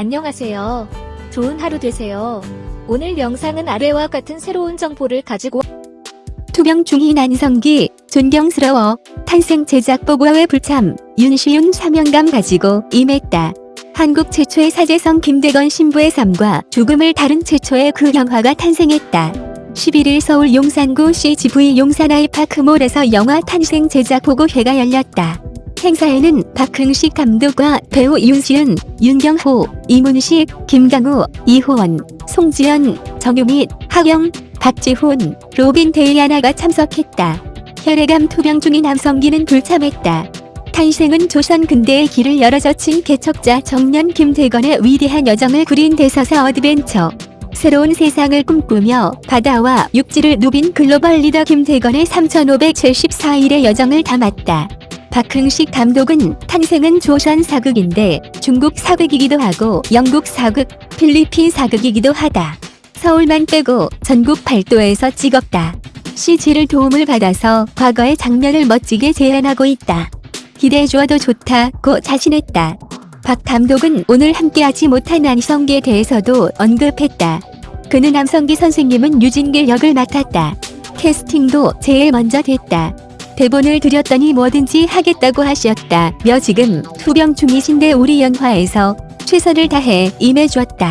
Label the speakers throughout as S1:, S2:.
S1: 안녕하세요. 좋은 하루 되세요. 오늘 영상은 아래와 같은 새로운 정보를 가지고
S2: 투병 중인 안성기 존경스러워 탄생 제작 보고회 불참 윤시윤 사명감 가지고 임했다. 한국 최초의 사제성 김대건 신부의 삶과 죽음을 다룬 최초의 그 영화가 탄생했다. 11일 서울 용산구 CGV 용산 아이파크몰에서 영화 탄생 제작 보고회가 열렸다. 행사에는 박흥식 감독과 배우 윤시윤, 윤경호, 이문식, 김강우, 이호원, 송지연, 정유미, 하경, 박지훈, 로빈 데이아나가 참석했다. 혈액암 투병 중인 안성기는 불참했다. 탄생은 조선 근대의 길을 열어젖힌 개척자 청년 김대건의 위대한 여정을 그린 대서사 adventure. 새로운 세상을 꿈꾸며 바다와 육지를 누빈 글로벌 리더 김대건의 3574일의 여정을 담았다. 박흥식 감독은 탄생은 조선 사극인데 중국 사극이기도 하고 영국 사극, 필리핀 사극이기도 하다. 서울만 빼고 전국 팔도에서 찍었다. CG를 도움을 받아서 과거의 장면을 멋지게 재현하고 있다. 기대해주어도 좋다고 자신했다. 박 감독은 오늘 함께하지 못한 안성기에 대해서도 언급했다. 그는 남성기 선생님은 유진길 역을 맡았다. 캐스팅도 제일 먼저 됐다. 대본을 드렸더니 뭐든지 하겠다고 하셨다. 며 지금 투병 중이신데 우리 영화에서 최선을 다해 임해주었다.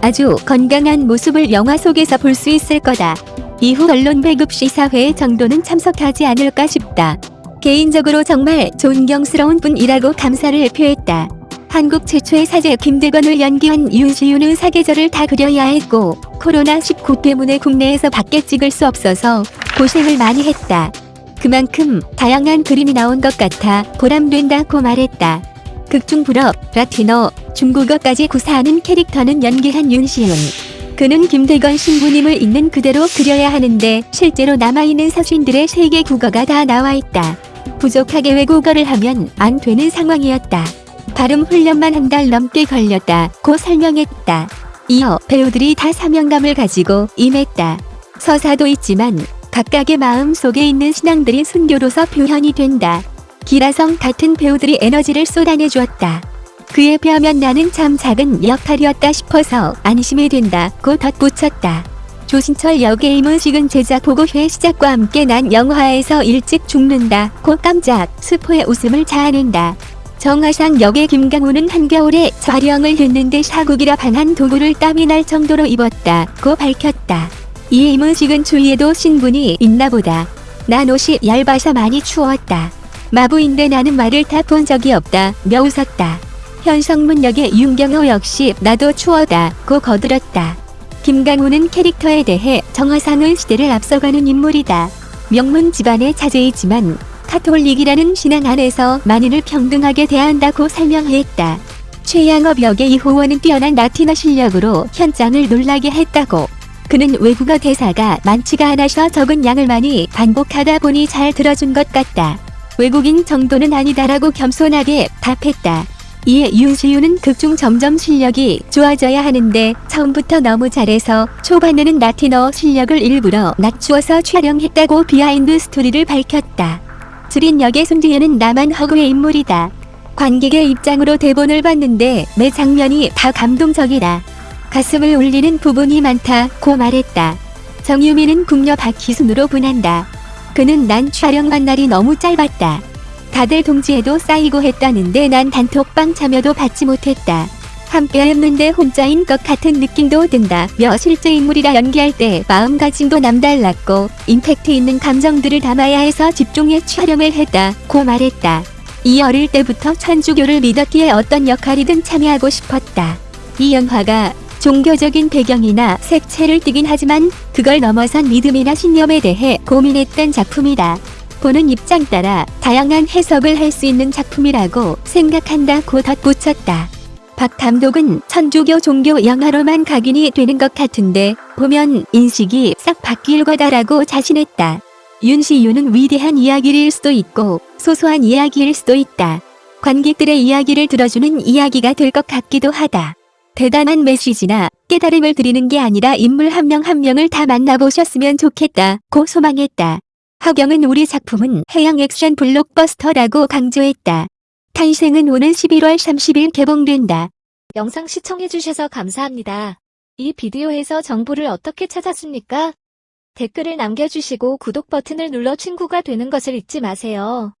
S2: 아주 건강한 모습을 영화 속에서 볼 수 있을 거다. 이후 언론 배급 시사회에 정도는 참석하지 않을까 싶다. 개인적으로 정말 존경스러운 분이라고 감사를 표했다. 한국 최초의 사제 김대건을 연기한 윤시윤은 사계절을 다 그려야 했고 코로나19 때문에 국내에서 밖에 찍을 수 없어서 고생을 많이 했다. 그만큼 다양한 그림이 나온 것 같아 보람된다고 말했다. 극중 불어, 라틴어, 중국어까지 구사하는 캐릭터는 연기한 윤시윤. 그는 김대건 신부님을 있는 그대로 그려야 하는데 실제로 남아있는 서신들의 세계 국어가 다 나와 있다. 부족하게 외국어를 하면 안 되는 상황이었다. 발음 훈련만 한 달 넘게 걸렸다 고 설명했다. 이어 배우들이 다 사명감을 가지고 임했다. 서사도 있지만 각각의 마음 속에 있는 신앙들이 순교로서 표현이 된다. 기라성 같은 배우들이 에너지를 쏟아내 주었다. 그에 비하면 나는 참 작은 역할이었다 싶어서 안심이 된다고 덧붙였다. 조신철 역의 이문식은 제작 보고회 시작과 함께 난 영화에서 일찍 죽는다고 깜짝 스포의 웃음을 자아낸다. 정화상 역의 김강우는 한겨울에 촬영을 했는데 사국이라 반한 도구를 땀이 날 정도로 입었다고 밝혔다. 이에 이문식은 주위에도 신분이 있나 보다. 난 옷이 얇아서 많이 추웠다. 마부인데 나는 말을 다본 적이 없다. 며 웃었다. 현성문 역의 윤경호 역시 나도 추워다 고 거들었다. 김강우는 캐릭터에 대해 정화상은 시대를 앞서가는 인물이다. 명문 집안의 자제이지만 카톨릭이라는 신앙 안에서 만인을 평등하게 대한다고 설명했다. 최양업 역의 이호원은 뛰어난 라틴어 실력으로 현장을 놀라게 했다고. 그는 외국어 대사가 많지가 않아서 적은 양을 많이 반복하다 보니 잘 들어준 것 같다. 외국인 정도는 아니다라고 겸손하게 답했다. 이에 윤시윤은 극중 점점 실력이 좋아져야 하는데 처음부터 너무 잘해서 초반에는 라틴어 실력을 일부러 낮추어서 촬영했다고 behind story를 밝혔다. 주린 역의 손지현은 나만 허구의 인물이다. 관객의 입장으로 대본을 봤는데 매 장면이 다 감동적이다. 가슴을 울리는 부분이 많다고 말했다. 정유미는 궁녀 박희순으로 분한다. 그는 난 촬영한 날이 너무 짧았다. 다들 동지에도 쌓이고 했다는데 난 단톡방 참여도 받지 못했다. 함께 했는데 혼자인 것 같은 느낌도 든다. 며 실제 인물이라 연기할 때 마음가짐도 남달랐고 임팩트 있는 감정들을 담아야 해서 집중해 촬영을 했다고 말했다. 이 어릴 때부터 천주교를 믿었기에 어떤 역할이든 참여하고 싶었다. 이 영화가 종교적인 배경이나 색채를 띠긴 하지만 그걸 넘어선 믿음이나 신념에 대해 고민했던 작품이다. 보는 입장 따라 다양한 해석을 할 수 있는 작품이라고 생각한다고 덧붙였다. 박 감독은 천주교 종교 영화로만 각인이 되는 것 같은데 보면 인식이 싹 바뀔 거다라고 자신했다. 윤시윤은 위대한 이야기일 수도 있고 소소한 이야기일 수도 있다. 관객들의 이야기를 들어주는 이야기가 될 것 같기도 하다. 대단한 메시지나 깨달음을 드리는 게 아니라 인물 한 명한 명을 다 만나보셨으면 좋겠다 고 소망했다. 하경은 우리 작품은 해양 액션 블록버스터라고 강조했다. 탄생은 오는 11월 30일 개봉된다.
S1: 영상 시청해주셔서 감사합니다. 이 비디오에서 정보를 어떻게 찾았습니까? 댓글을 남겨주시고 구독 버튼을 눌러 친구가 되는 것을 잊지 마세요.